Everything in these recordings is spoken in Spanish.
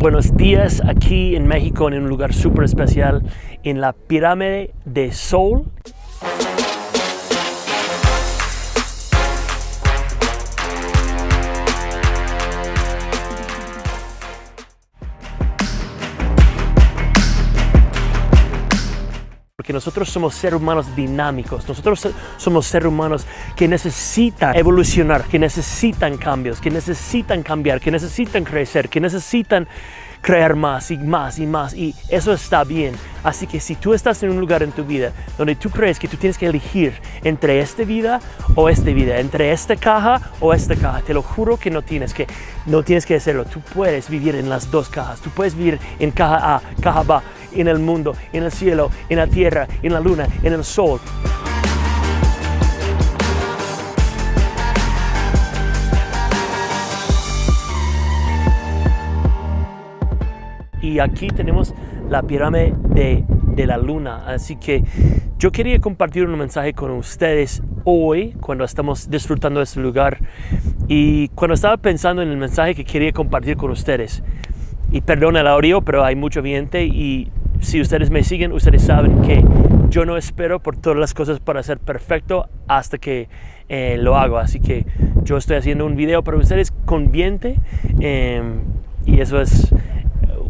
Buenos días aquí en México en un lugar súper especial en la pirámide de Sol. Porque nosotros somos seres humanos dinámicos, nosotros somos seres humanos que necesitan evolucionar, que necesitan cambios, que necesitan cambiar, que necesitan crecer, que necesitan crear más y más y más y eso está bien. Así que si tú estás en un lugar en tu vida donde tú crees que tú tienes que elegir entre esta vida o esta vida, entre esta caja o esta caja, te lo juro que no tienes que, no tienes que hacerlo. Tú puedes vivir en las dos cajas. Tú puedes vivir en caja A, caja B, en el mundo, en el cielo, en la tierra, en la luna, en el sol. Y aquí tenemos la pirámide de, de, la luna. Así que yo quería compartir un mensaje con ustedes hoy, cuando estamos disfrutando de este lugar. Y cuando estaba pensando en el mensaje que quería compartir con ustedes. Y perdón el audio, pero hay mucho viento y si ustedes me siguen, ustedes saben que yo no espero por todas las cosas para ser perfecto hasta que eh, lo hago. Así que yo estoy haciendo un video para ustedes con viento em, y eso es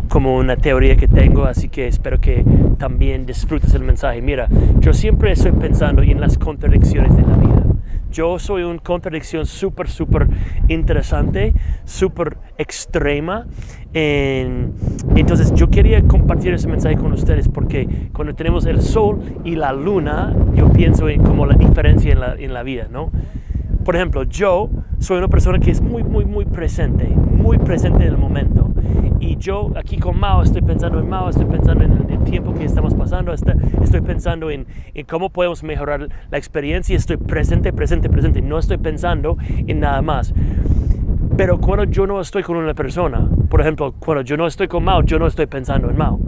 como una teoría que tengo, así que espero que también disfrutes el mensaje. Mira, yo siempre estoy pensando en las contradicciones de la vida. Yo soy una contradicción súper, súper interesante, súper extrema. entonces yo quería compartir ese mensaje con ustedes porque cuando tenemos el sol y la luna, yo pienso en como la diferencia en la, en la vida, ¿no? Por ejemplo, yo soy una persona que es muy, muy, muy presente, muy presente en el momento. Y yo aquí con Mao estoy pensando en Mao, estoy pensando en el tiempo que estamos pasando, estoy pensando en, en cómo podemos mejorar la experiencia, estoy presente, presente, presente, no estoy pensando en nada más. Pero cuando yo no estoy con una persona, por ejemplo, cuando yo no estoy con Mao, yo no estoy pensando en Mao.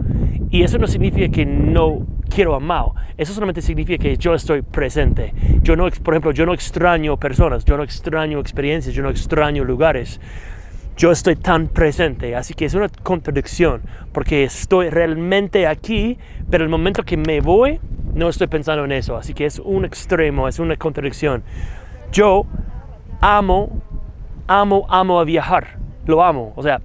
Y eso no significa que no quiero a Mao. Eso solamente significa que yo estoy presente. Yo no, por ejemplo, yo no extraño personas, yo no extraño experiencias, yo no extraño lugares. Yo estoy tan presente, así que es una contradicción, porque estoy realmente aquí, pero el momento que me voy, no estoy pensando en eso. Así que es un extremo, es una contradicción. Yo amo, amo, amo a viajar. Lo amo. O sea,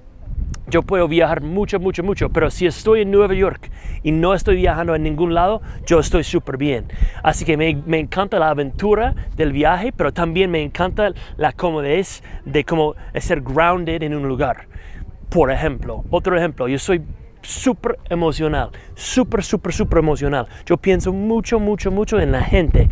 yo puedo viajar mucho, mucho, mucho, pero si estoy en Nueva York y no estoy viajando en ningún lado, yo estoy súper bien. Así que me, encanta la aventura del viaje, pero también me encanta la comodidad de cómo ser grounded en un lugar. Por ejemplo, otro ejemplo, yo soy súper emocional, súper, súper, súper emocional. Yo pienso mucho, mucho, mucho en la gente.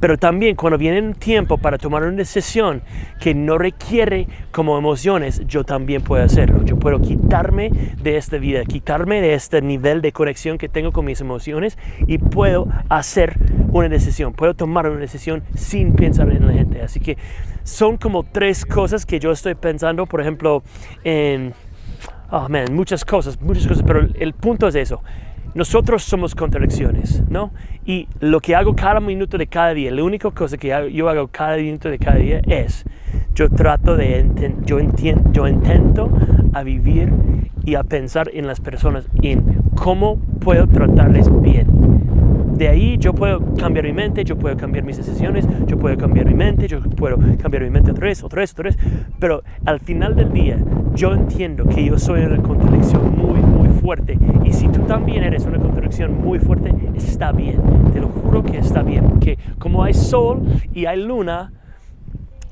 Pero también cuando viene un tiempo para tomar una decisión que no requiere como emociones, yo también puedo hacerlo. Yo puedo quitarme de esta vida, quitarme de este nivel de conexión que tengo con mis emociones y puedo hacer una decisión. Puedo tomar una decisión sin pensar en la gente. Así que son como tres cosas que yo estoy pensando, por ejemplo, en oh man, muchas cosas, muchas cosas, pero el punto es eso. Nosotros somos contradicciones, ¿no? Y lo que hago cada minuto de cada día, la única cosa que yo hago cada minuto de cada día es, yo trato de, yo, entiendo, yo intento a vivir y a pensar en las personas, en cómo puedo tratarles bien de ahí yo puedo cambiar mi mente, yo puedo cambiar mis decisiones, yo puedo cambiar mi mente, yo puedo cambiar mi mente otra vez, otra vez, otra vez. Pero al final del día, yo entiendo que yo soy una contradicción muy, muy fuerte. Y si tú también eres una contradicción muy fuerte, está bien. Te lo juro que está bien. Porque como hay sol y hay luna,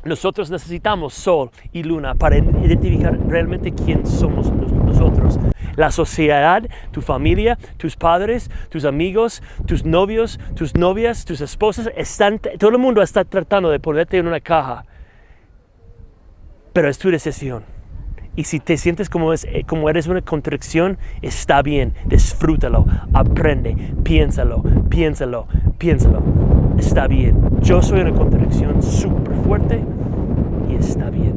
nosotros necesitamos sol y luna para identificar realmente quién somos nosotros la sociedad, tu familia, tus padres, tus amigos, tus novios, tus novias, tus esposas, están, todo el mundo está tratando de ponerte en una caja. Pero es tu decisión. Y si te sientes como, eh, como eres una contradicción, está bien, disfrútalo, aprende, piénsalo, piénsalo, piénsalo. Está bien. Yo soy una contradicción súper fuerte y está bien.